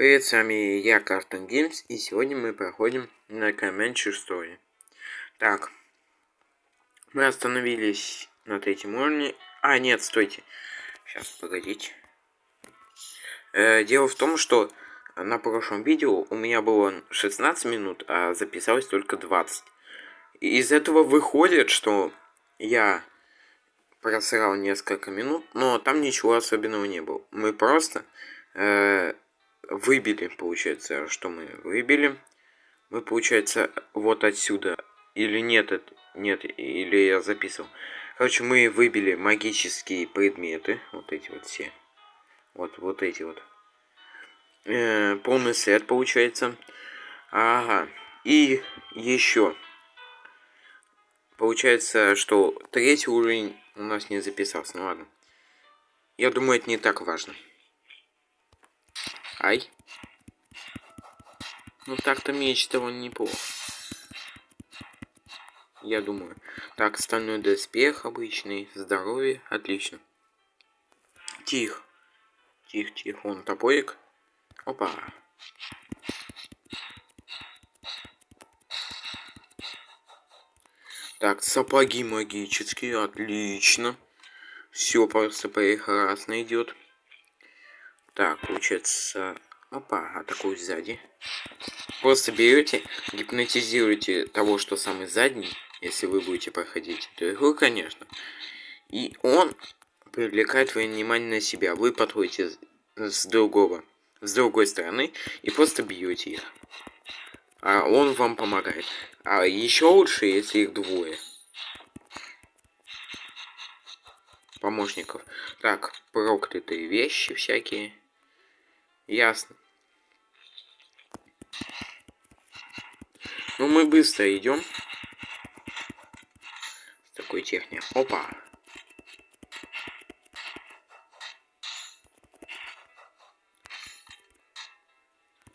Привет, с вами я, Картон Геймс, и сегодня мы проходим на Comanche Story. Так, мы остановились на третьем уровне. А, нет, стойте. Сейчас, погодите. Э, дело в том, что на прошлом видео у меня было 16 минут, а записалось только 20. И из этого выходит, что я просрал несколько минут, но там ничего особенного не было. Мы просто... Э, выбили, получается, что мы выбили. Мы, получается, вот отсюда. Или нет, нет, или я записывал. Короче, мы выбили магические предметы. Вот эти вот все. Вот, вот эти вот. Э, полный сет, получается. Ага. И еще. Получается, что третий уровень у нас не записался. Ну ладно. Я думаю, это не так важно. Ай. Ну так-то меч того неплохо. Я думаю. Так, стальной доспех обычный. Здоровье. Отлично. Тихо. Тихо, тихо. Он топорик. Опа. Так, сапоги магические. Отлично. Все просто прекрасно идет. Так, получается... Опа, атакую сзади. Просто берете, гипнотизируете того, что самый задний, если вы будете проходить эту игру, конечно. И он привлекает твое внимание на себя. Вы подходите с другого, с другой стороны и просто бьете их. А он вам помогает. А еще лучше, если их двое. Помощников. Так, проклятые вещи всякие. Ясно. Ну, мы быстро идем. С такой техникой. Опа.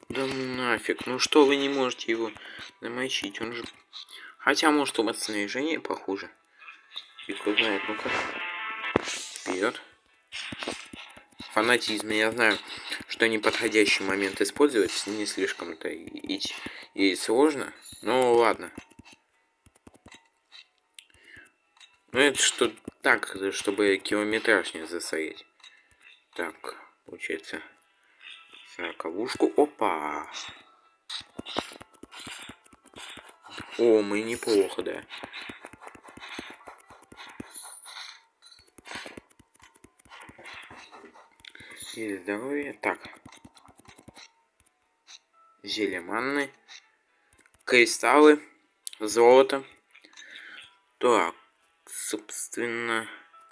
Да ну нафиг. Ну что вы не можете его намочить? Он же... Хотя, может, у вас снаряжение похуже. Фиг знает. Ну-ка. Вперед фанатизме. Я знаю, что неподходящий момент использовать не слишком-то и, и сложно. Ну ладно. Ну это что так, чтобы километраж не засорить. Так, получается. Сороковушку. Опа! О, мы неплохо, да. Или здоровье. Так. Зелье манны. Кристаллы. Золото. Так. Собственно.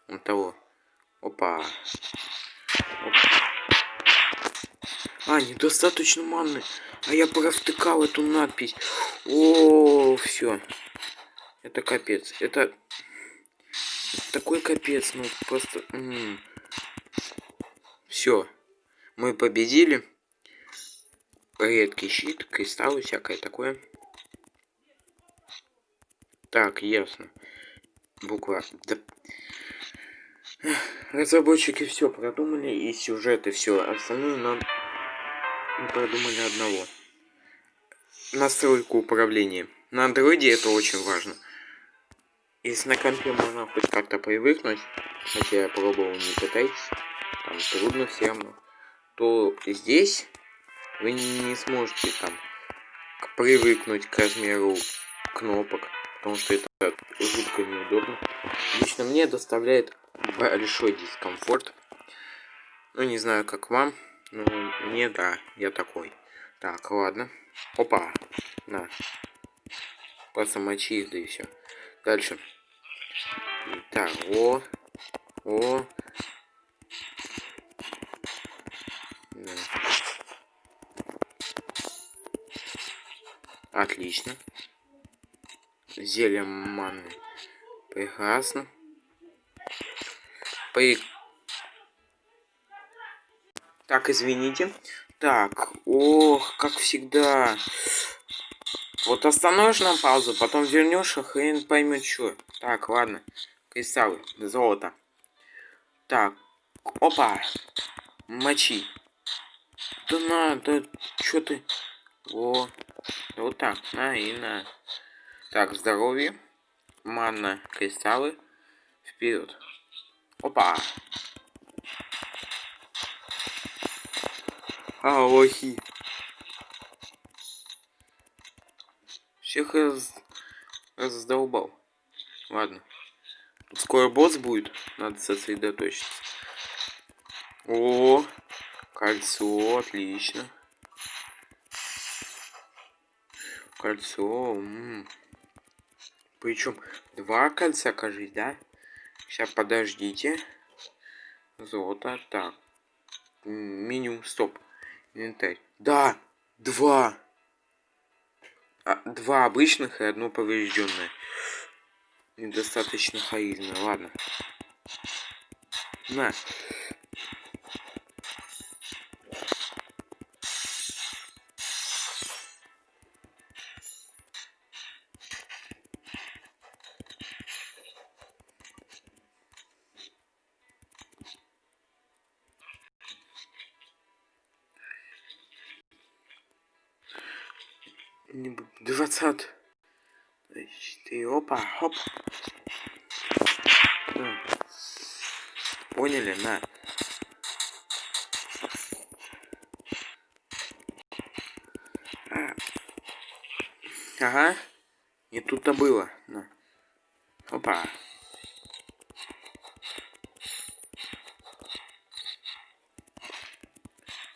Вот того. Опа. Опа. А, недостаточно манны. А я провтыкал эту надпись. О, все. Это капец. Это... Такой капец, ну просто... М -м. Все. Мы победили. Редкий щит, кристаллы, всякое такое. Так, ясно. Буква. Да. Разработчики все продумали, и сюжеты все. Остальное нам продумали одного. Настройку управления. На андроиде это очень важно. Если на компе можно хоть как-то привыкнуть, хотя я пробовал, не пытайтесь там трудно все равно, то здесь вы не сможете там привыкнуть к размеру кнопок, потому что это жутко неудобно. Лично мне доставляет большой дискомфорт. Ну, не знаю, как вам, но мне, да, я такой. Так, ладно. Опа, на. Просто мочи да и все. Дальше. Так, о, о, Отлично. Зелье манны. Прекрасно. При... Так, извините. Так, ох, как всегда. Вот остановишь на паузу, потом вернешь, а хрен поймет что. Так, ладно. Кристаллы, золото. Так, опа. Мочи. Да на, да чё ты? О, вот так, на и на. Так, здоровье, манна, кристаллы, вперед. Опа! А, лохи. Всех раз... раздолбал. Ладно. Скоро босс будет. Надо сосредоточиться. О, кольцо, отлично. Кольцо. Причем два кольца, кажись, да? Сейчас подождите. Золото. Так. Минимум, стоп. Инвентарь. Да! Два! А, два обычных и одно поврежденное. Недостаточно харизма. Ладно. На. Двадцать. Ты опа, хоп. Поняли, на. А. Ага. Не тут-то было. На. Опа.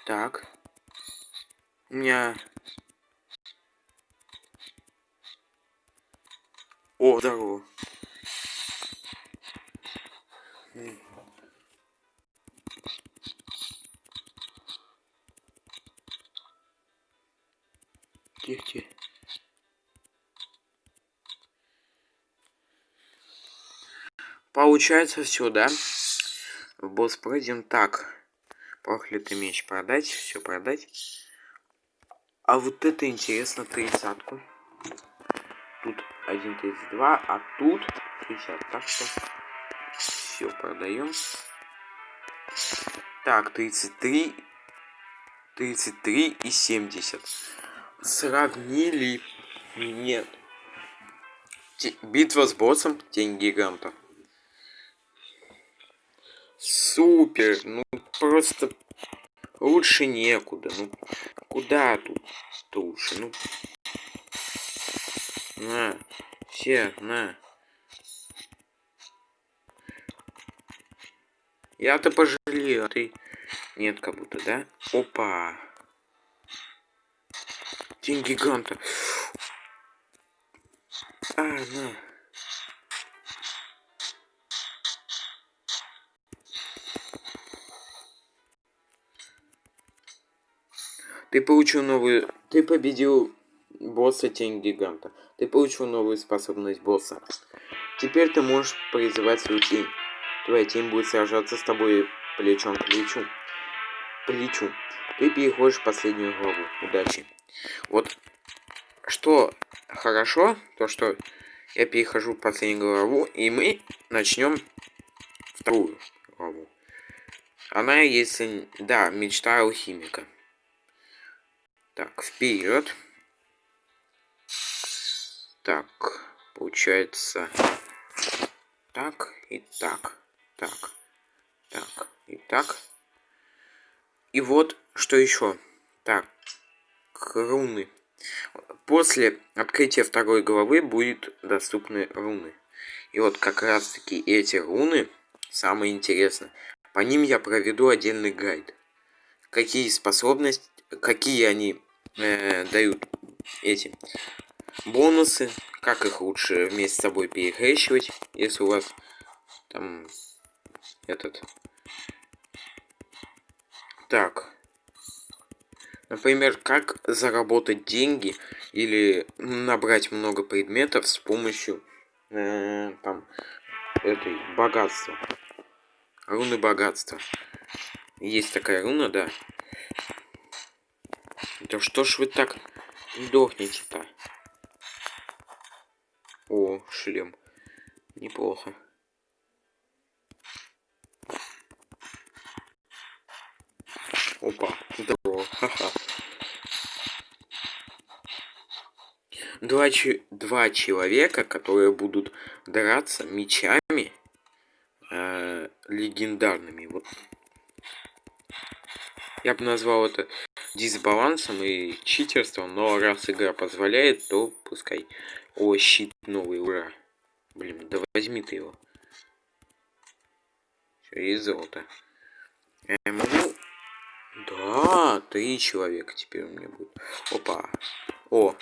Так. У меня О, здорово. Тихо, Получается все, да? Босс пройден так. Проклятый меч продать, все продать. А вот это интересно, тридцатку. Тут 1.32, а тут 60. Так что все продаем. Так, 33, 33 и 70. Сравнили? Нет. Битва с боссом, тень гиганта. Супер, ну просто лучше некуда. Ну куда тут лучше? Ну на, все, на. Я-то пожалею, а ты... Нет, как будто, да? Опа. День гиганта. А, на. Ты получил новую... Ты победил босса Тень Гиганта. Ты получил новую способность босса. Теперь ты можешь призывать свою тень. Твоя тень будет сражаться с тобой плечом к плечу. Плечу. Ты переходишь в последнюю главу. Удачи. Вот что хорошо, то что я перехожу в последнюю главу, и мы начнем вторую главу. Она, если... Да, мечта алхимика. Так, вперед. Так, получается так и так, так, так и так. И вот что еще. Так, руны. После открытия второй главы будет доступны руны. И вот как раз таки эти руны самые интересные. По ним я проведу отдельный гайд. Какие способности, какие они э, дают эти бонусы, как их лучше вместе с собой перекрещивать, если у вас там этот... Так. Например, как заработать деньги или набрать много предметов с помощью э, там этой богатства. Руны богатства. Есть такая руна, да. Да что ж вы так дохнете-то? О, шлем. Неплохо. Опа, здорово. Ха-ха. Два, два человека, которые будут драться мечами э, легендарными. Вот. Я бы назвал это дисбалансом и читерством, но раз игра позволяет, то пускай. О, щит новый, ура. Блин, да возьми ты его. Все, и золото. Я могу... Да, три человека теперь у меня будет. Опа. О.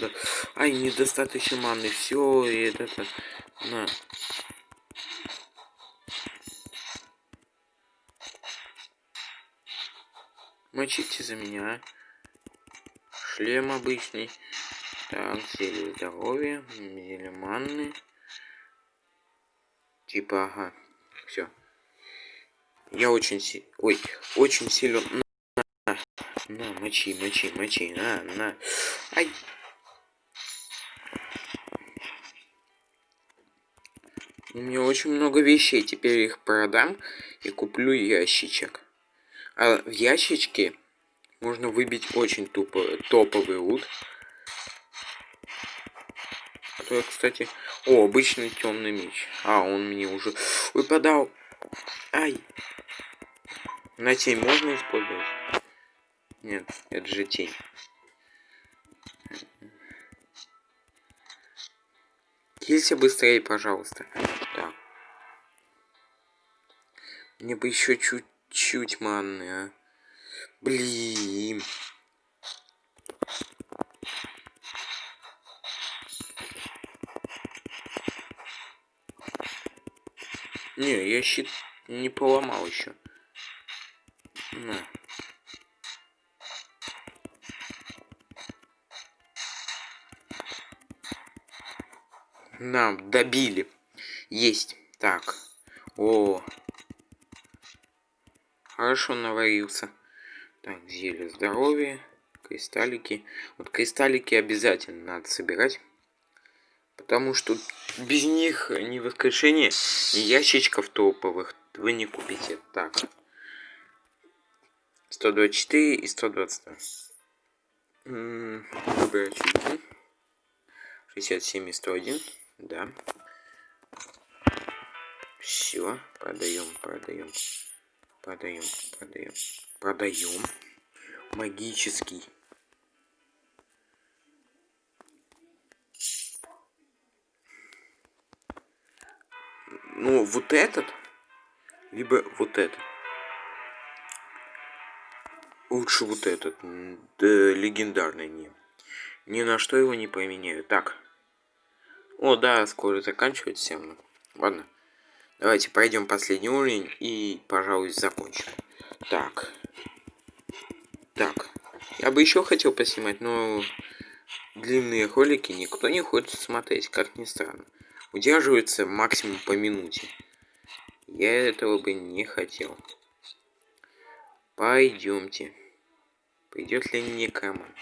Да. Ай, недостаточно маны. Все, и это... На. Мочите за меня. Шлем обычный. Так, зелье здоровья, зелье манны. Типа, ага. Все. Я очень си... Ой, очень силен. На, на, мочи, мочи, мочи, на, на. Ай. У меня очень много вещей. Теперь их продам и куплю ящичек. А в ящичке можно выбить очень тупо, топовый лут. Который, кстати... О, обычный темный меч. А, он мне уже выпадал. Ай. На тень можно использовать? Нет, это же тень. Килься быстрее, пожалуйста. Так. Мне бы еще чуть чуть манны, а. Блин. Не, я щит не поломал еще. На. Нам добили. Есть. Так. О, Хорошо наварился. Так, зелье здоровья, кристаллики. Вот кристаллики обязательно надо собирать. Потому что без них ни воскрешения, ни ящичков топовых вы не купите. Так. 124 и 122. Выбираю очки. 67 и 101. Да. Все, продаем, продаем. Продаем, продаем, продаем. Магический. Ну, вот этот, либо вот этот. Лучше вот этот, да, легендарный не. Ни на что его не поменяю. Так. О, да, скоро заканчивается. Ладно. Давайте пройдем последний уровень и, пожалуй, закончим. Так. Так. Я бы еще хотел поснимать, но длинные ролики никто не хочет смотреть, как ни странно. Удерживается максимум по минуте. Я этого бы не хотел. Пойдемте. Пойдет ли мне команд?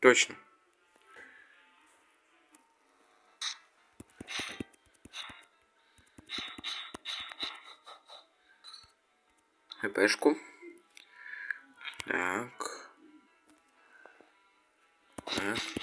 Точно. ХПшку. Так. Так.